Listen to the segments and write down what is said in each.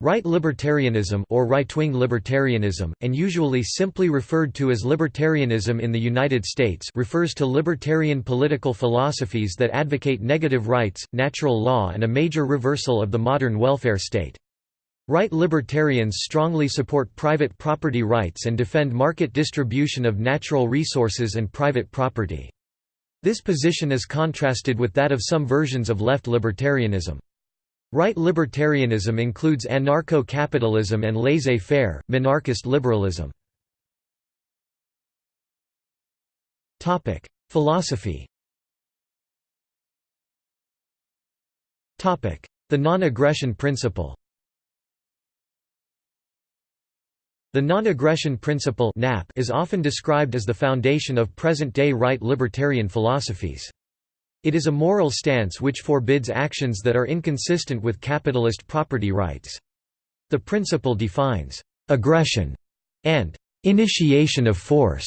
Right libertarianism or right-wing libertarianism, and usually simply referred to as libertarianism in the United States refers to libertarian political philosophies that advocate negative rights, natural law and a major reversal of the modern welfare state. Right libertarians strongly support private property rights and defend market distribution of natural resources and private property. This position is contrasted with that of some versions of left libertarianism. Right libertarianism includes anarcho-capitalism and laissez-faire, minarchist liberalism. Philosophy The non-aggression principle The non-aggression principle is often described as the foundation of present-day right libertarian philosophies. It is a moral stance which forbids actions that are inconsistent with capitalist property rights. The principle defines aggression and initiation of force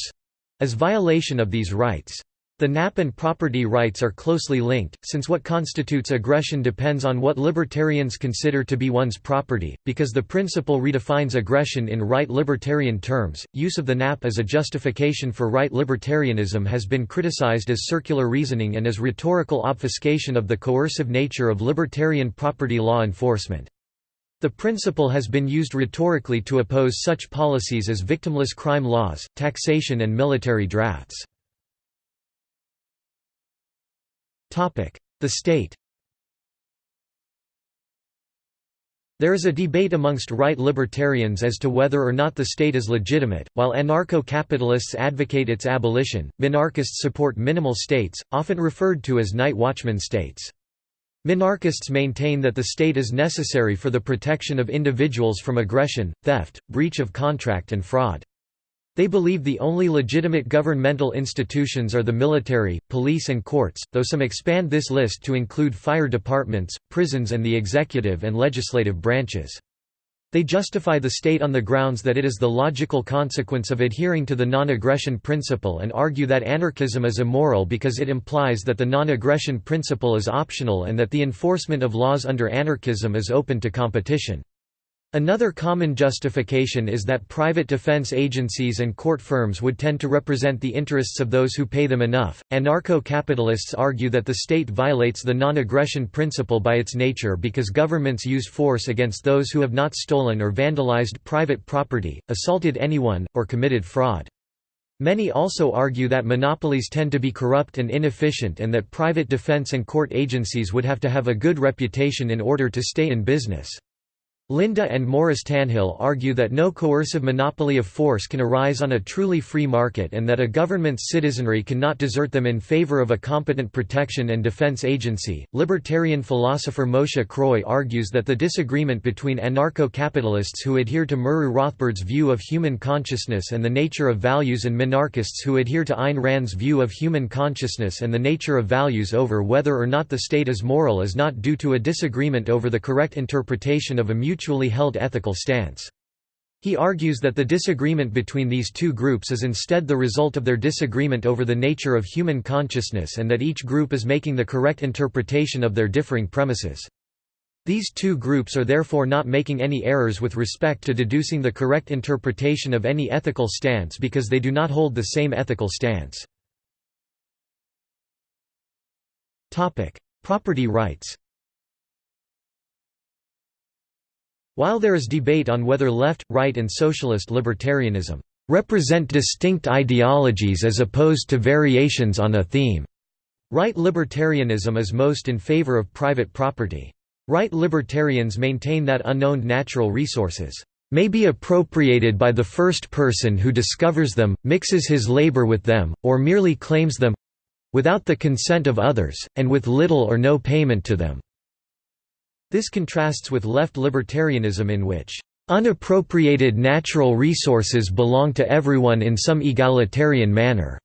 as violation of these rights. The NAP and property rights are closely linked, since what constitutes aggression depends on what libertarians consider to be one's property. Because the principle redefines aggression in right libertarian terms, use of the NAP as a justification for right libertarianism has been criticized as circular reasoning and as rhetorical obfuscation of the coercive nature of libertarian property law enforcement. The principle has been used rhetorically to oppose such policies as victimless crime laws, taxation and military drafts. The state There is a debate amongst right libertarians as to whether or not the state is legitimate. While anarcho capitalists advocate its abolition, minarchists support minimal states, often referred to as night watchman states. Minarchists maintain that the state is necessary for the protection of individuals from aggression, theft, breach of contract, and fraud. They believe the only legitimate governmental institutions are the military, police and courts, though some expand this list to include fire departments, prisons and the executive and legislative branches. They justify the state on the grounds that it is the logical consequence of adhering to the non-aggression principle and argue that anarchism is immoral because it implies that the non-aggression principle is optional and that the enforcement of laws under anarchism is open to competition. Another common justification is that private defense agencies and court firms would tend to represent the interests of those who pay them enough. Anarcho capitalists argue that the state violates the non aggression principle by its nature because governments use force against those who have not stolen or vandalized private property, assaulted anyone, or committed fraud. Many also argue that monopolies tend to be corrupt and inefficient and that private defense and court agencies would have to have a good reputation in order to stay in business. Linda and Morris Tannehill argue that no coercive monopoly of force can arise on a truly free market and that a government's citizenry cannot desert them in favor of a competent protection and defense agency. Libertarian philosopher Moshe Kroy argues that the disagreement between anarcho capitalists who adhere to Murray Rothbard's view of human consciousness and the nature of values and minarchists who adhere to Ayn Rand's view of human consciousness and the nature of values over whether or not the state is moral is not due to a disagreement over the correct interpretation of a mutual mutually held ethical stance. He argues that the disagreement between these two groups is instead the result of their disagreement over the nature of human consciousness and that each group is making the correct interpretation of their differing premises. These two groups are therefore not making any errors with respect to deducing the correct interpretation of any ethical stance because they do not hold the same ethical stance. Property rights While there is debate on whether left, right and socialist libertarianism represent distinct ideologies as opposed to variations on a theme, right libertarianism is most in favor of private property. Right libertarians maintain that unknown natural resources may be appropriated by the first person who discovers them, mixes his labor with them, or merely claims them—without the consent of others, and with little or no payment to them. This contrasts with left libertarianism in which unappropriated natural resources belong to everyone in some egalitarian manner.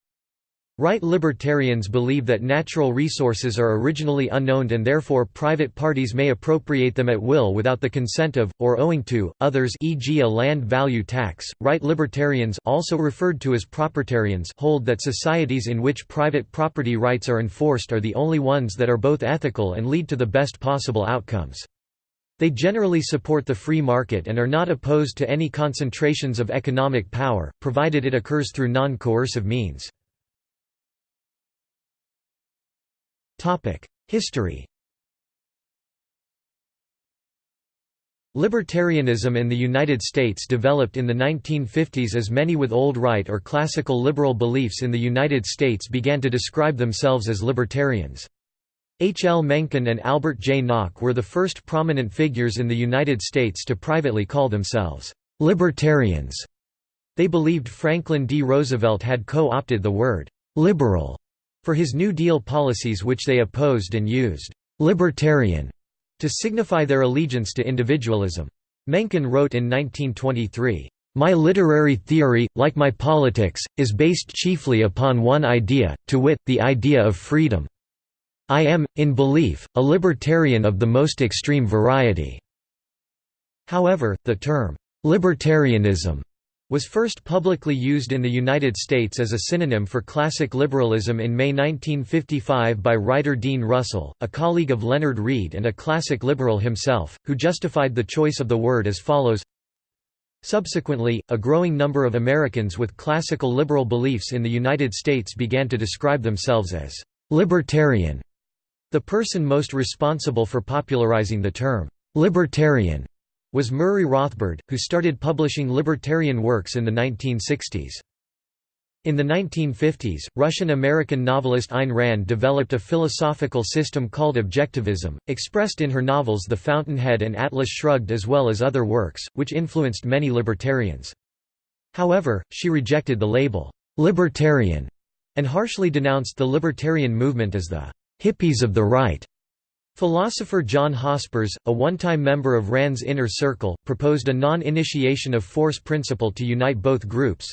Right libertarians believe that natural resources are originally unknown and therefore private parties may appropriate them at will without the consent of, or owing to, others e.g. a land value tax. Right libertarians also referred to as propertarians hold that societies in which private property rights are enforced are the only ones that are both ethical and lead to the best possible outcomes. They generally support the free market and are not opposed to any concentrations of economic power, provided it occurs through non-coercive means. History Libertarianism in the United States developed in the 1950s as many with old right or classical liberal beliefs in the United States began to describe themselves as libertarians. H. L. Mencken and Albert J. Nock were the first prominent figures in the United States to privately call themselves libertarians. They believed Franklin D. Roosevelt had co-opted the word liberal for his New Deal policies which they opposed and used libertarian to signify their allegiance to individualism. Mencken wrote in 1923, "...my literary theory, like my politics, is based chiefly upon one idea, to wit, the idea of freedom. I am, in belief, a libertarian of the most extreme variety." However, the term, "...libertarianism," was first publicly used in the United States as a synonym for classic liberalism in May 1955 by writer Dean Russell, a colleague of Leonard Read and a classic liberal himself, who justified the choice of the word as follows Subsequently, a growing number of Americans with classical liberal beliefs in the United States began to describe themselves as «libertarian». The person most responsible for popularizing the term «libertarian» was Murray Rothbard, who started publishing libertarian works in the 1960s. In the 1950s, Russian-American novelist Ayn Rand developed a philosophical system called objectivism, expressed in her novels The Fountainhead and Atlas Shrugged as well as other works, which influenced many libertarians. However, she rejected the label, "'libertarian' and harshly denounced the libertarian movement as the "'hippies of the right' Philosopher John Hospers, a one-time member of Rand's inner circle, proposed a non-initiation of force principle to unite both groups.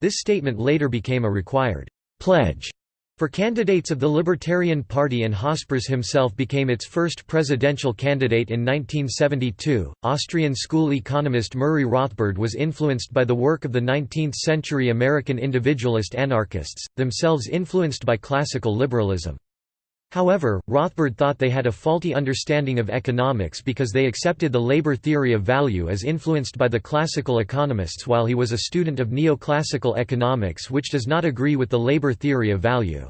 This statement later became a required pledge for candidates of the Libertarian Party and Hospers himself became its first presidential candidate in 1972. Austrian school economist Murray Rothbard was influenced by the work of the 19th-century American individualist anarchists, themselves influenced by classical liberalism. However, Rothbard thought they had a faulty understanding of economics because they accepted the labor theory of value as influenced by the classical economists while he was a student of neoclassical economics which does not agree with the labor theory of value.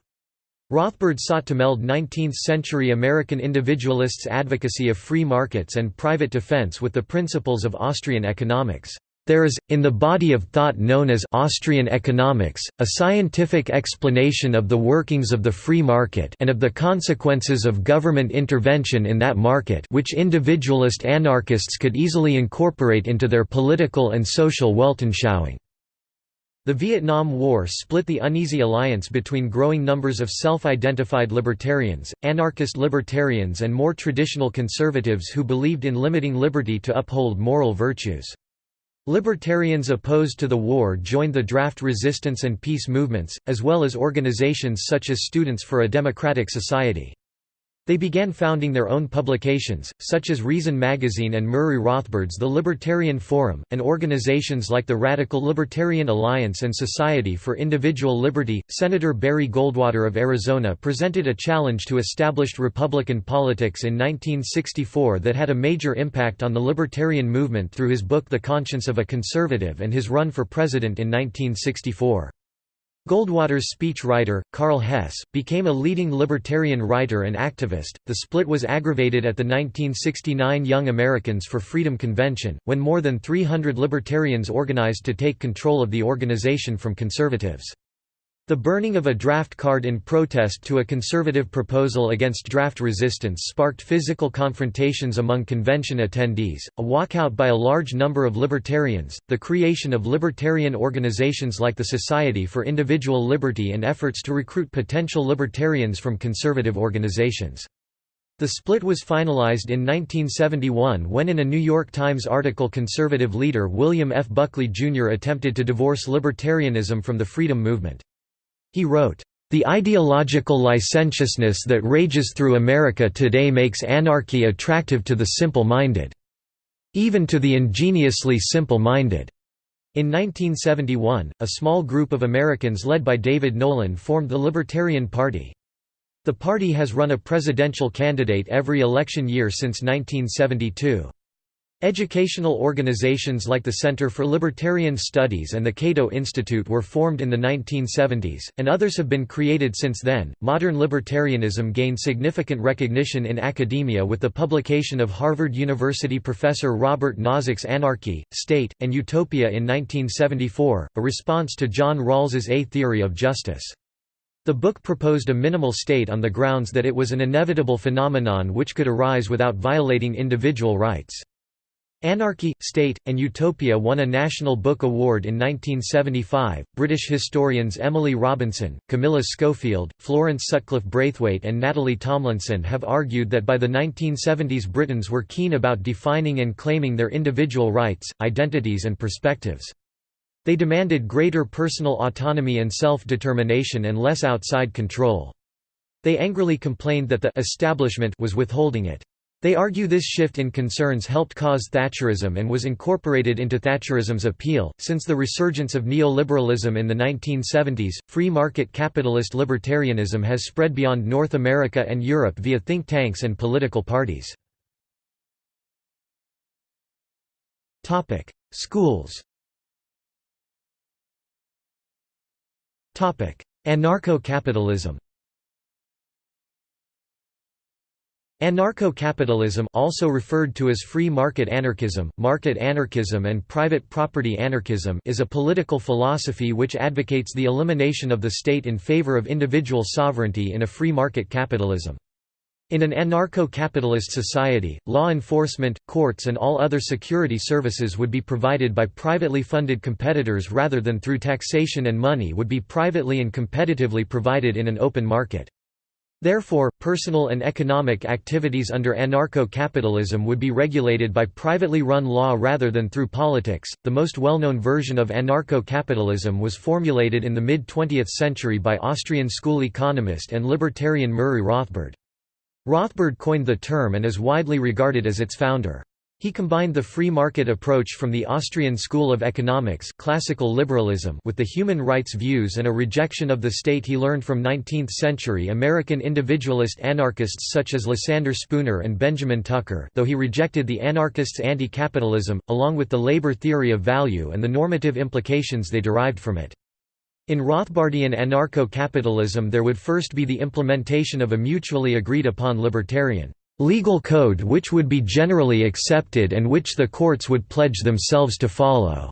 Rothbard sought to meld 19th-century American individualists' advocacy of free markets and private defense with the principles of Austrian economics. There is, in the body of thought known as Austrian economics, a scientific explanation of the workings of the free market and of the consequences of government intervention in that market which individualist anarchists could easily incorporate into their political and social Weltanschauung. The Vietnam War split the uneasy alliance between growing numbers of self-identified libertarians, anarchist libertarians and more traditional conservatives who believed in limiting liberty to uphold moral virtues. Libertarians opposed to the war joined the draft resistance and peace movements, as well as organizations such as Students for a Democratic Society. They began founding their own publications, such as Reason magazine and Murray Rothbard's The Libertarian Forum, and organizations like the Radical Libertarian Alliance and Society for Individual Liberty. Senator Barry Goldwater of Arizona presented a challenge to established Republican politics in 1964 that had a major impact on the libertarian movement through his book The Conscience of a Conservative and his run for president in 1964. Goldwater's speechwriter, Karl Hess, became a leading libertarian writer and activist. The split was aggravated at the 1969 Young Americans for Freedom Convention, when more than 300 libertarians organized to take control of the organization from conservatives. The burning of a draft card in protest to a conservative proposal against draft resistance sparked physical confrontations among convention attendees, a walkout by a large number of libertarians, the creation of libertarian organizations like the Society for Individual Liberty and efforts to recruit potential libertarians from conservative organizations. The split was finalized in 1971 when in a New York Times article conservative leader William F. Buckley, Jr. attempted to divorce libertarianism from the freedom movement. He wrote, "...the ideological licentiousness that rages through America today makes anarchy attractive to the simple-minded. Even to the ingeniously simple-minded." In 1971, a small group of Americans led by David Nolan formed the Libertarian Party. The party has run a presidential candidate every election year since 1972. Educational organizations like the Center for Libertarian Studies and the Cato Institute were formed in the 1970s, and others have been created since then. Modern libertarianism gained significant recognition in academia with the publication of Harvard University professor Robert Nozick's Anarchy, State, and Utopia in 1974, a response to John Rawls's A Theory of Justice. The book proposed a minimal state on the grounds that it was an inevitable phenomenon which could arise without violating individual rights. Anarchy, State, and Utopia won a National Book Award in 1975. British historians Emily Robinson, Camilla Schofield, Florence Sutcliffe Braithwaite, and Natalie Tomlinson have argued that by the 1970s Britons were keen about defining and claiming their individual rights, identities, and perspectives. They demanded greater personal autonomy and self-determination and less outside control. They angrily complained that the establishment was withholding it. They argue this shift in concerns helped cause Thatcherism and was incorporated into Thatcherism's appeal. Since the resurgence of neoliberalism in the 1970s, free market capitalist libertarianism has spread beyond North America and Europe via think tanks and political parties. Topic: Schools. Topic: Anarcho-capitalism. Anarcho-capitalism also referred to as free market anarchism, market anarchism and private property anarchism is a political philosophy which advocates the elimination of the state in favor of individual sovereignty in a free market capitalism. In an anarcho-capitalist society, law enforcement, courts and all other security services would be provided by privately funded competitors rather than through taxation and money would be privately and competitively provided in an open market. Therefore, personal and economic activities under anarcho-capitalism would be regulated by privately run law rather than through politics. The most well-known version of anarcho-capitalism was formulated in the mid-20th century by Austrian school economist and libertarian Murray Rothbard. Rothbard coined the term and is widely regarded as its founder. He combined the free market approach from the Austrian School of Economics classical liberalism with the human rights views and a rejection of the state he learned from 19th-century American individualist anarchists such as Lysander Spooner and Benjamin Tucker though he rejected the anarchists' anti-capitalism, along with the labor theory of value and the normative implications they derived from it. In Rothbardian anarcho-capitalism there would first be the implementation of a mutually agreed upon libertarian legal code which would be generally accepted and which the courts would pledge themselves to follow.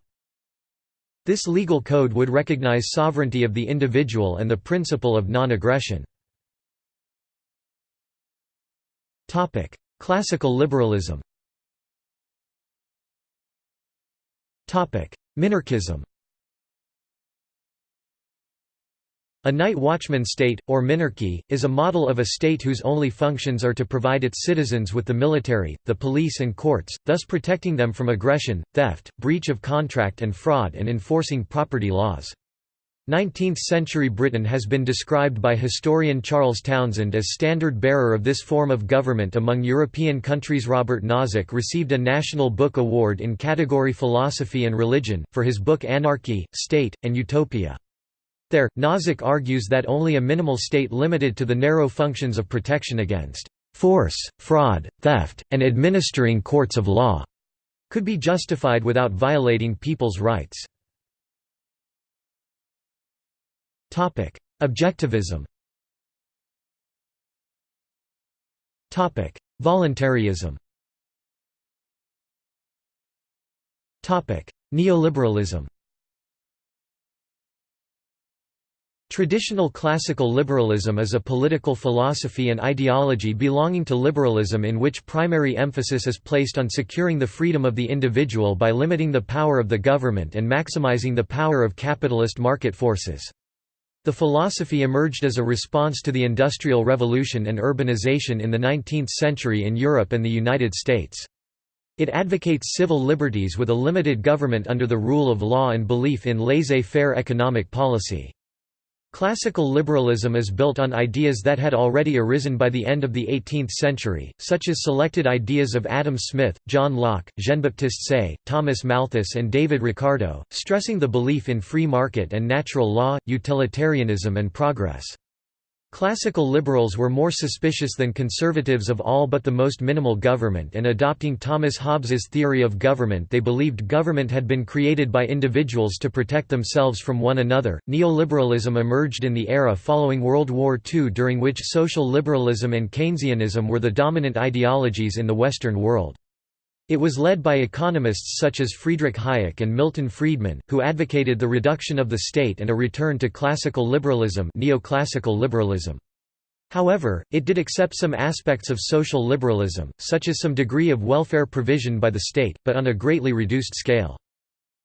This legal code would recognize sovereignty of the individual and the principle of non-aggression. Classical liberalism Minarchism A night watchman state, or minarchy, is a model of a state whose only functions are to provide its citizens with the military, the police and courts, thus protecting them from aggression, theft, breach of contract and fraud and enforcing property laws. 19th-century Britain has been described by historian Charles Townshend as standard bearer of this form of government among European countries Robert Nozick received a National Book Award in category Philosophy and Religion, for his book Anarchy, State, and Utopia. There, Nozick argues that only a minimal state limited to the narrow functions of protection against force, fraud, theft, and administering courts of law could be justified without violating people's rights. Objectivism. Voluntarism. Neoliberalism Traditional classical liberalism is a political philosophy and ideology belonging to liberalism in which primary emphasis is placed on securing the freedom of the individual by limiting the power of the government and maximizing the power of capitalist market forces. The philosophy emerged as a response to the Industrial Revolution and urbanization in the 19th century in Europe and the United States. It advocates civil liberties with a limited government under the rule of law and belief in laissez-faire economic policy. Classical liberalism is built on ideas that had already arisen by the end of the 18th century, such as selected ideas of Adam Smith, John Locke, Jean-Baptiste Say, Thomas Malthus and David Ricardo, stressing the belief in free market and natural law, utilitarianism and progress. Classical liberals were more suspicious than conservatives of all but the most minimal government and adopting Thomas Hobbes's theory of government they believed government had been created by individuals to protect themselves from one another. Neoliberalism emerged in the era following World War II during which social liberalism and Keynesianism were the dominant ideologies in the Western world. It was led by economists such as Friedrich Hayek and Milton Friedman, who advocated the reduction of the state and a return to classical liberalism, neoclassical liberalism. However, it did accept some aspects of social liberalism, such as some degree of welfare provision by the state, but on a greatly reduced scale.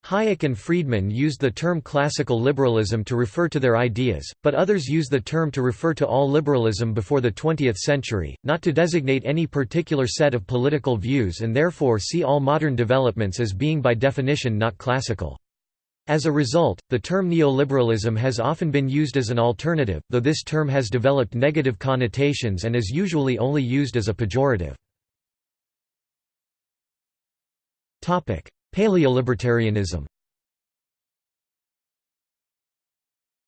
Hayek and Friedman used the term classical liberalism to refer to their ideas, but others use the term to refer to all liberalism before the 20th century, not to designate any particular set of political views and therefore see all modern developments as being by definition not classical. As a result, the term neoliberalism has often been used as an alternative, though this term has developed negative connotations and is usually only used as a pejorative. Paleolibertarianism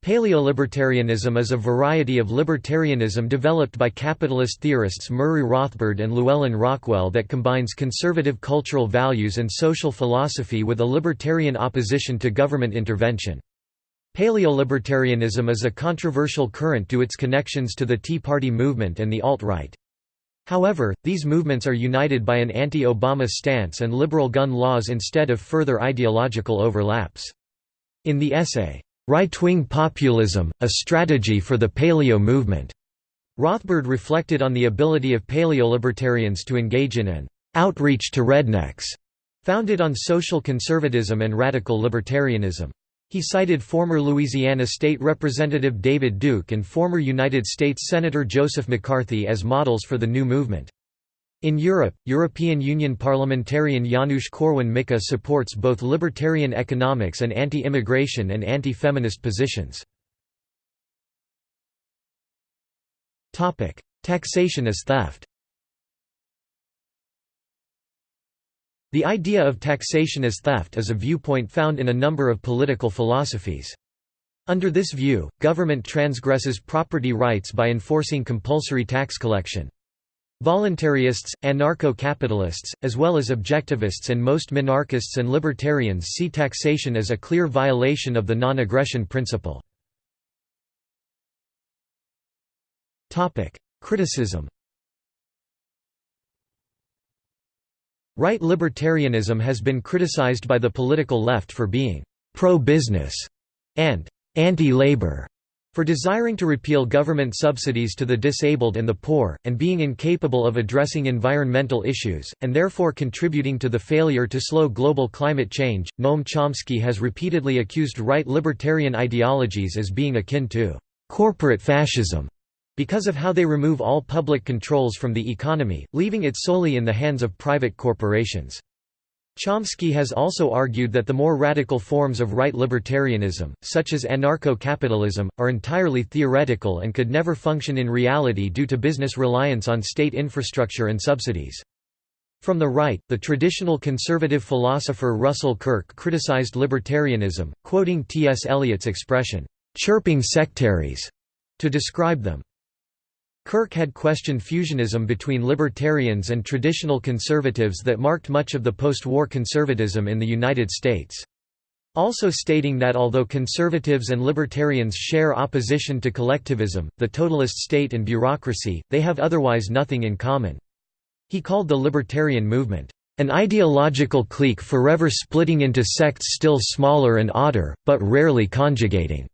Paleolibertarianism is a variety of libertarianism developed by capitalist theorists Murray Rothbard and Llewellyn Rockwell that combines conservative cultural values and social philosophy with a libertarian opposition to government intervention. Paleolibertarianism is a controversial current due its connections to the Tea Party movement and the alt-right. However, these movements are united by an anti-Obama stance and liberal gun laws instead of further ideological overlaps. In the essay, "'Right-Wing Populism, A Strategy for the Paleo Movement' Rothbard reflected on the ability of paleolibertarians to engage in an "'outreach to rednecks' founded on social conservatism and radical libertarianism. He cited former Louisiana State Representative David Duke and former United States Senator Joseph McCarthy as models for the new movement. In Europe, European Union parliamentarian Janusz Korwin-Mikke supports both libertarian economics and anti-immigration and anti-feminist positions. Taxation as theft The idea of taxation as theft is a viewpoint found in a number of political philosophies. Under this view, government transgresses property rights by enforcing compulsory tax collection. Voluntarists, anarcho-capitalists, as well as objectivists and most minarchists and libertarians see taxation as a clear violation of the non-aggression principle. Criticism Right libertarianism has been criticized by the political left for being pro-business and anti-labor, for desiring to repeal government subsidies to the disabled and the poor, and being incapable of addressing environmental issues, and therefore contributing to the failure to slow global climate change. Noam Chomsky has repeatedly accused right libertarian ideologies as being akin to corporate fascism because of how they remove all public controls from the economy, leaving it solely in the hands of private corporations. Chomsky has also argued that the more radical forms of right libertarianism, such as anarcho-capitalism, are entirely theoretical and could never function in reality due to business reliance on state infrastructure and subsidies. From the right, the traditional conservative philosopher Russell Kirk criticized libertarianism, quoting T.S. Eliot's expression, "'chirping sectaries' to describe them. Kirk had questioned fusionism between libertarians and traditional conservatives that marked much of the post-war conservatism in the United States. Also stating that although conservatives and libertarians share opposition to collectivism, the totalist state and bureaucracy, they have otherwise nothing in common. He called the libertarian movement, "...an ideological clique forever splitting into sects still smaller and odder, but rarely conjugating."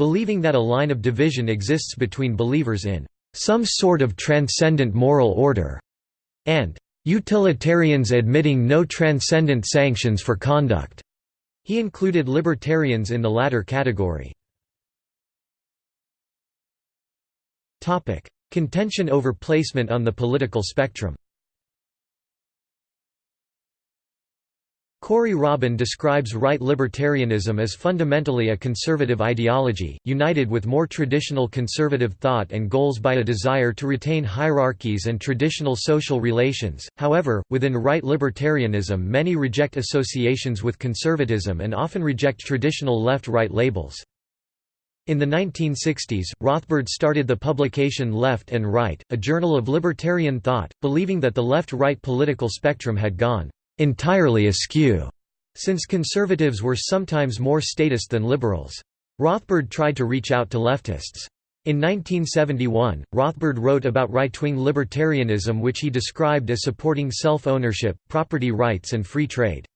Believing that a line of division exists between believers in some sort of transcendent moral order, and utilitarians admitting no transcendent sanctions for conduct. He included libertarians in the latter category. Contention over placement on the political spectrum Corey Robin describes right libertarianism as fundamentally a conservative ideology, united with more traditional conservative thought and goals by a desire to retain hierarchies and traditional social relations. However, within right libertarianism, many reject associations with conservatism and often reject traditional left right labels. In the 1960s, Rothbard started the publication Left and Right, a journal of libertarian thought, believing that the left-right political spectrum had gone entirely askew, since conservatives were sometimes more statist than liberals. Rothbard tried to reach out to leftists. In 1971, Rothbard wrote about right-wing libertarianism which he described as supporting self-ownership, property rights and free trade.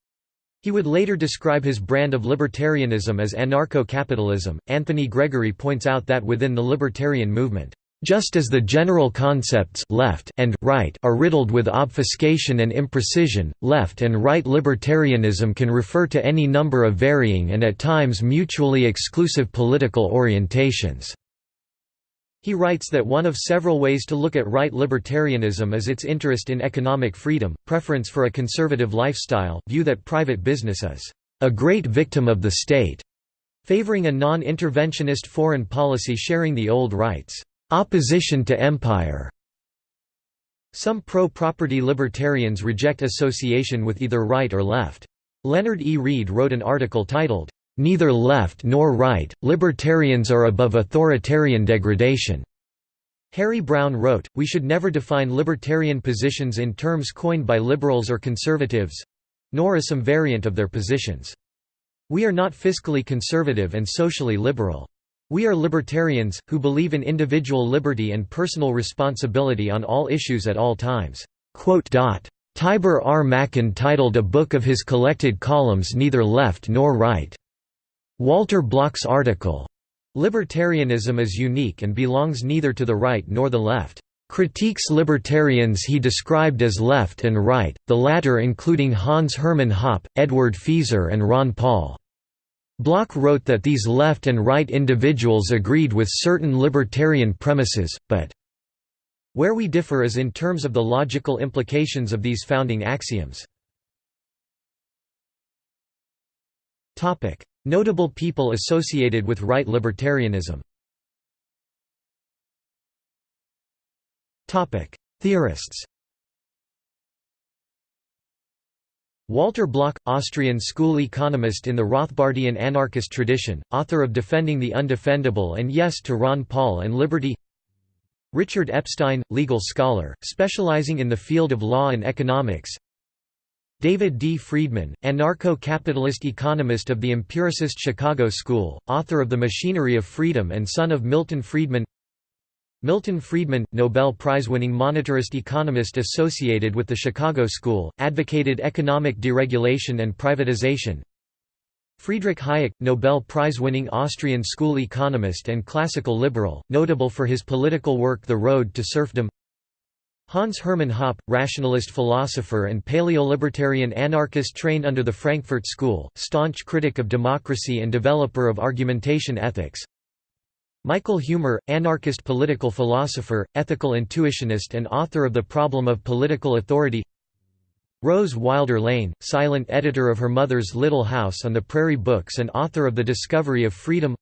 He would later describe his brand of libertarianism as anarcho-capitalism. Anthony Gregory points out that within the libertarian movement, just as the general concepts left and right are riddled with obfuscation and imprecision, left and right libertarianism can refer to any number of varying and at times mutually exclusive political orientations. He writes that one of several ways to look at right libertarianism is its interest in economic freedom, preference for a conservative lifestyle, view that private business is a great victim of the state, favoring a non-interventionist foreign policy sharing the old rights, opposition to empire. Some pro-property libertarians reject association with either right or left. Leonard E. Read wrote an article titled, Neither left nor right, libertarians are above authoritarian degradation. Harry Browne wrote, We should never define libertarian positions in terms coined by liberals or conservatives—nor as some variant of their positions. We are not fiscally conservative and socially liberal. We are libertarians, who believe in individual liberty and personal responsibility on all issues at all times." Tibor R. Machan titled a book of his collected columns Neither Left Nor Right. Walter Block's article, Libertarianism is unique and belongs neither to the right nor the left. Critiques libertarians he described as left and right, the latter including Hans Hermann Hoppe, Edward Feser and Ron Paul. Block wrote that these left and right individuals agreed with certain libertarian premises, but where we differ is in terms of the logical implications of these founding axioms. Notable people associated with right libertarianism. Theorists Walter Block, Austrian school economist in the Rothbardian anarchist tradition, author of Defending the Undefendable and Yes to Ron Paul and Liberty. Richard Epstein, legal scholar, specializing in the field of law and economics. David D. Friedman, anarcho-capitalist economist of the empiricist Chicago School, author of The Machinery of Freedom and son of Milton Friedman Milton Friedman, Nobel Prize-winning monetarist economist associated with the Chicago School, advocated economic deregulation and privatization Friedrich Hayek, Nobel Prize-winning Austrian school economist and classical liberal, notable for his political work The Road to Serfdom Hans Hermann Hoppe, rationalist philosopher and paleolibertarian anarchist trained under the Frankfurt School, staunch critic of democracy and developer of argumentation ethics. Michael Huemer, anarchist political philosopher, ethical intuitionist and author of The Problem of Political Authority. Rose Wilder Lane, silent editor of her mother's Little House on the Prairie books and author of The Discovery of Freedom.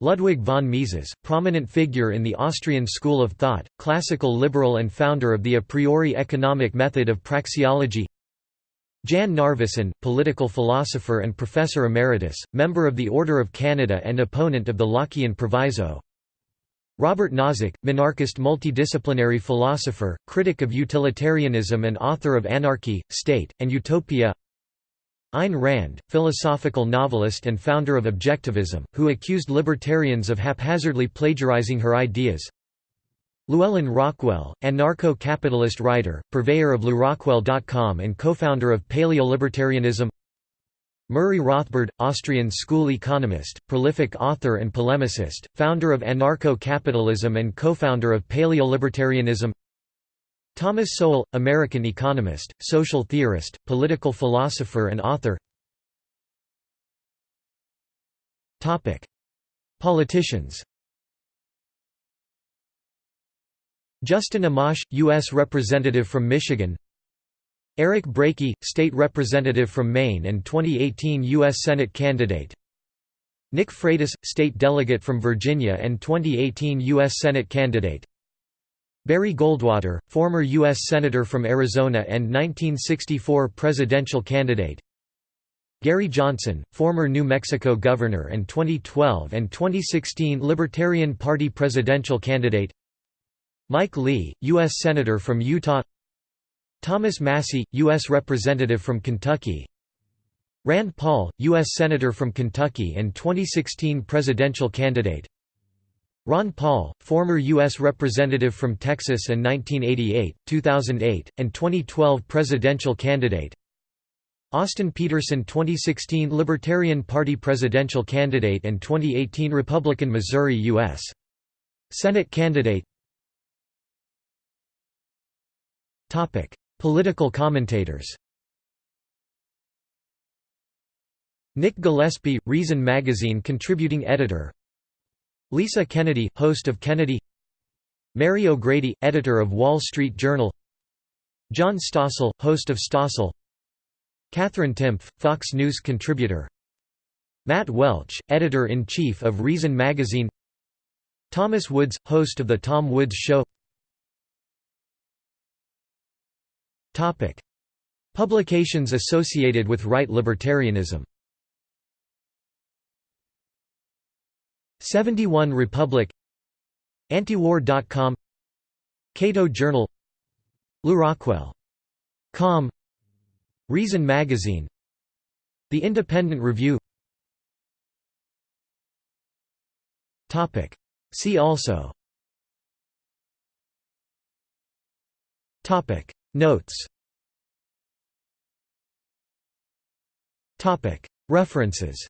Ludwig von Mises, prominent figure in the Austrian school of thought, classical liberal and founder of the a priori economic method of praxeology Jan Narveson, political philosopher and professor emeritus, member of the Order of Canada and opponent of the Lockean Proviso. Robert Nozick, minarchist multidisciplinary philosopher, critic of utilitarianism and author of Anarchy, State, and Utopia. Ayn Rand, philosophical novelist and founder of Objectivism, who accused libertarians of haphazardly plagiarizing her ideas Llewellyn Rockwell, anarcho-capitalist writer, purveyor of LewRockwell.com and co-founder of Paleolibertarianism. Murray Rothbard, Austrian school economist, prolific author and polemicist, founder of anarcho-capitalism and co-founder of Paleolibertarianism. Thomas Sowell, American economist, social theorist, political philosopher and author. Politicians Justin Amash, U.S. Representative from Michigan Eric Brakey, State Representative from Maine and 2018 U.S. Senate candidate Nick Freitas, State Delegate from Virginia and 2018 U.S. Senate candidate Barry Goldwater, former U.S. Senator from Arizona and 1964 presidential candidate Gary Johnson, former New Mexico governor and 2012 and 2016 Libertarian Party presidential candidate Mike Lee, U.S. Senator from Utah Thomas Massie, U.S. Representative from Kentucky Rand Paul, U.S. Senator from Kentucky and 2016 presidential candidate Ron Paul, former U.S. Representative from Texas and 1988, 2008, and 2012 presidential candidate Austin Petersen 2016 Libertarian Party presidential candidate and 2018 Republican Missouri U.S. Senate candidate Political commentators Nick Gillespie, Reason magazine contributing editor Lisa Kennedy, host of Kennedy Mary O'Grady, editor of Wall Street Journal John Stossel, host of Stossel Katherine Timpf, Fox News contributor Matt Welch, editor-in-chief of Reason magazine Thomas Woods, host of The Tom Woods Show Publications associated with right libertarianism. 71 Republic. Antiwar.com Cato Journal. LewRockwell.com Reason Magazine. The Independent Review. See also Notes. References